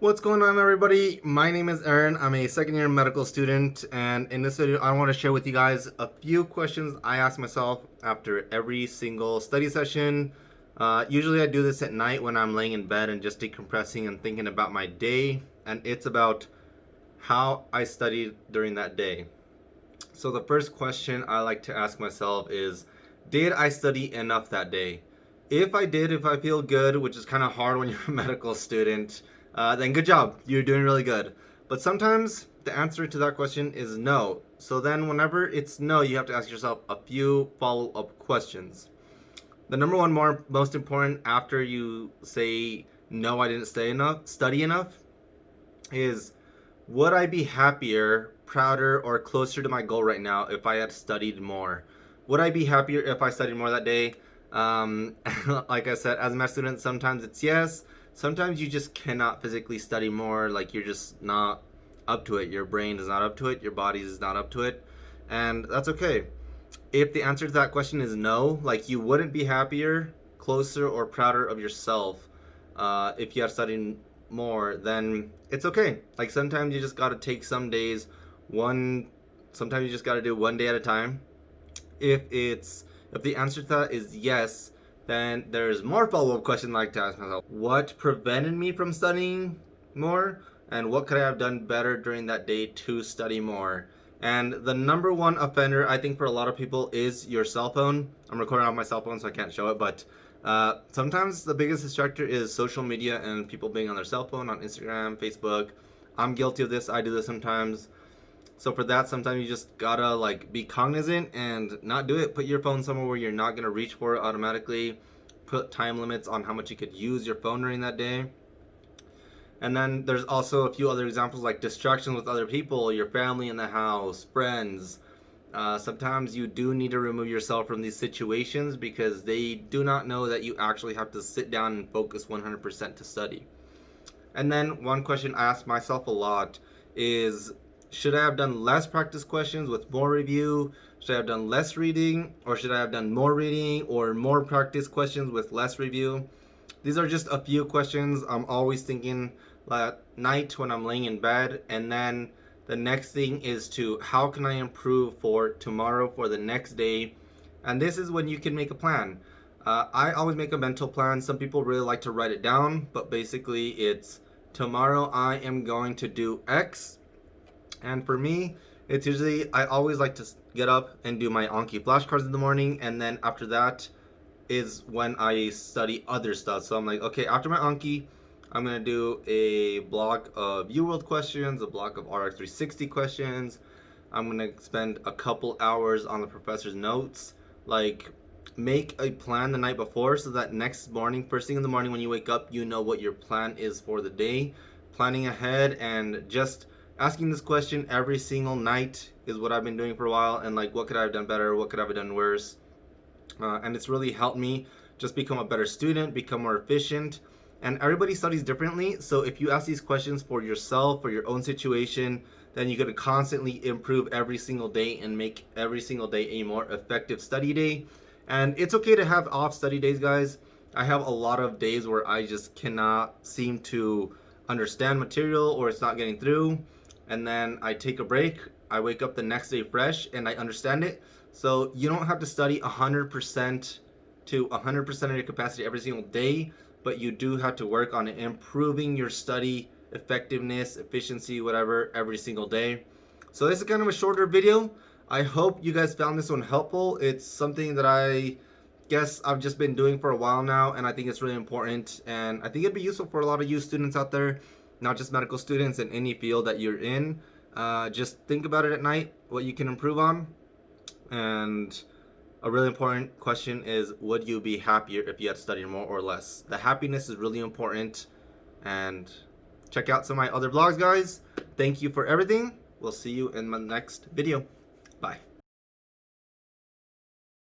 What's going on everybody? My name is Aaron. I'm a second year medical student and in this video I want to share with you guys a few questions I ask myself after every single study session. Uh, usually I do this at night when I'm laying in bed and just decompressing and thinking about my day and it's about how I studied during that day. So the first question I like to ask myself is did I study enough that day? If I did, if I feel good, which is kind of hard when you're a medical student, uh, then good job. You're doing really good. But sometimes the answer to that question is no. So then whenever it's no, you have to ask yourself a few follow-up questions. The number one more most important after you say no, I didn't stay enough, study enough, is would I be happier, prouder, or closer to my goal right now if I had studied more? Would I be happier if I studied more that day? Um, like I said, as a med student, sometimes it's yes, sometimes you just cannot physically study more like you're just not up to it. Your brain is not up to it. Your body is not up to it. And that's okay. If the answer to that question is no like you wouldn't be happier closer or prouder of yourself uh, if you are studying more then it's okay. Like sometimes you just got to take some days one sometimes you just got to do one day at a time. If it's if the answer to that is yes then there's more follow-up questions I like to ask myself. What prevented me from studying more? And what could I have done better during that day to study more? And the number one offender, I think for a lot of people, is your cell phone. I'm recording on my cell phone, so I can't show it, but uh, sometimes the biggest distractor is social media and people being on their cell phone, on Instagram, Facebook. I'm guilty of this. I do this sometimes. So for that, sometimes you just gotta like be cognizant and not do it. Put your phone somewhere where you're not gonna reach for it automatically. Put time limits on how much you could use your phone during that day. And then there's also a few other examples like distractions with other people, your family in the house, friends. Uh, sometimes you do need to remove yourself from these situations because they do not know that you actually have to sit down and focus 100% to study. And then one question I ask myself a lot is should I have done less practice questions with more review? Should I have done less reading? Or should I have done more reading or more practice questions with less review? These are just a few questions I'm always thinking at night when I'm laying in bed. And then the next thing is to how can I improve for tomorrow, for the next day? And this is when you can make a plan. Uh, I always make a mental plan. Some people really like to write it down, but basically it's tomorrow I am going to do X and for me, it's usually, I always like to get up and do my Anki flashcards in the morning. And then after that is when I study other stuff. So I'm like, okay, after my Anki, I'm going to do a block of UWorld questions, a block of RX360 questions. I'm going to spend a couple hours on the professor's notes. Like, make a plan the night before so that next morning, first thing in the morning when you wake up, you know what your plan is for the day. Planning ahead and just asking this question every single night is what I've been doing for a while and like what could I have done better? What could I have done worse? Uh, and it's really helped me just become a better student become more efficient and everybody studies differently. So if you ask these questions for yourself for your own situation then you're going to constantly improve every single day and make every single day a more effective study day. And it's okay to have off study days guys. I have a lot of days where I just cannot seem to understand material or it's not getting through and then I take a break. I wake up the next day fresh and I understand it. So you don't have to study 100% to 100% of your capacity every single day, but you do have to work on improving your study effectiveness, efficiency, whatever, every single day. So this is kind of a shorter video. I hope you guys found this one helpful. It's something that I guess I've just been doing for a while now and I think it's really important and I think it'd be useful for a lot of you students out there not just medical students in any field that you're in. Uh, just think about it at night, what you can improve on. And a really important question is, would you be happier if you had studied more or less? The happiness is really important. And check out some of my other vlogs, guys. Thank you for everything. We'll see you in my next video. Bye.